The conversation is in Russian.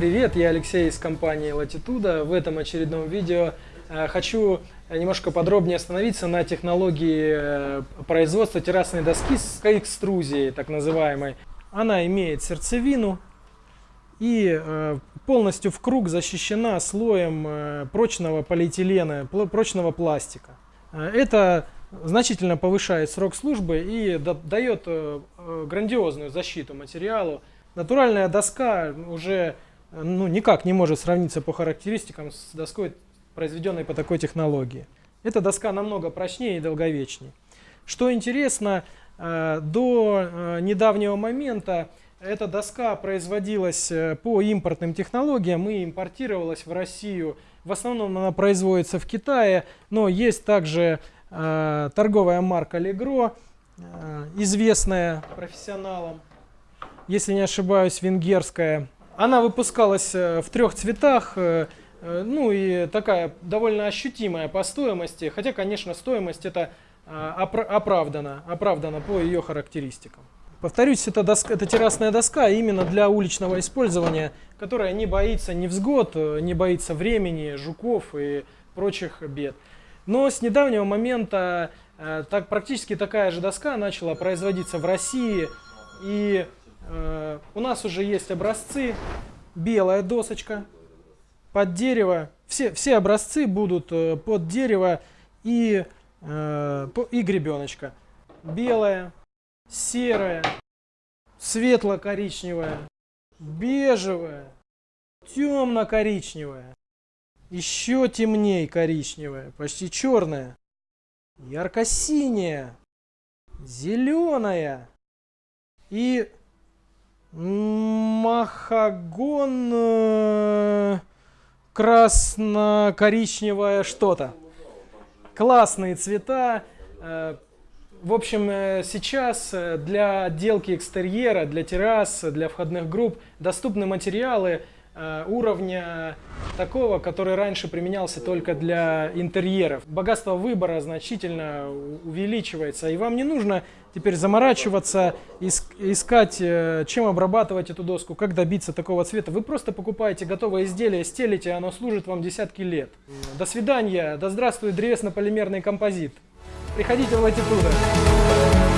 Привет, я Алексей из компании Latitude. В этом очередном видео э, хочу немножко подробнее остановиться на технологии э, производства террасной доски с экструзией, так называемой. Она имеет сердцевину и э, полностью в круг защищена слоем прочного полиэтилена, прочного пластика. Это значительно повышает срок службы и дает грандиозную защиту материалу. Натуральная доска уже ну, никак не может сравниться по характеристикам с доской, произведенной по такой технологии. Эта доска намного прочнее и долговечнее. Что интересно, э, до э, недавнего момента эта доска производилась э, по импортным технологиям и импортировалась в Россию. В основном она производится в Китае, но есть также торговая марка Allegro, известная профессионалам, если не ошибаюсь, венгерская. Она выпускалась э, в трех цветах, э, э, ну и такая довольно ощутимая по стоимости, хотя, конечно, стоимость это оправдана, оправдана по ее характеристикам. Повторюсь, это, доска, это террасная доска именно для уличного использования, которая не боится невзгод, не боится времени, жуков и прочих бед. Но с недавнего момента так, практически такая же доска начала производиться в России и у нас уже есть образцы, белая досочка под дерево. Все, все образцы будут э, под дерево и, э, и гребеночка. Белая, серая, светло-коричневая, бежевая, темно-коричневая, еще темнее коричневая, почти черная, ярко-синяя, зеленая и Махагон э, красно-коричневое что-то. Классные цвета. Э, в общем, э, сейчас для отделки экстерьера, для террас, для входных групп доступны материалы уровня такого, который раньше применялся только для интерьеров. Богатство выбора значительно увеличивается, и вам не нужно теперь заморачиваться, искать, э, чем обрабатывать эту доску, как добиться такого цвета. Вы просто покупаете готовое изделие, стелите, оно служит вам десятки лет. До свидания, да здравствует древесно-полимерный композит. Приходите в Латитуда.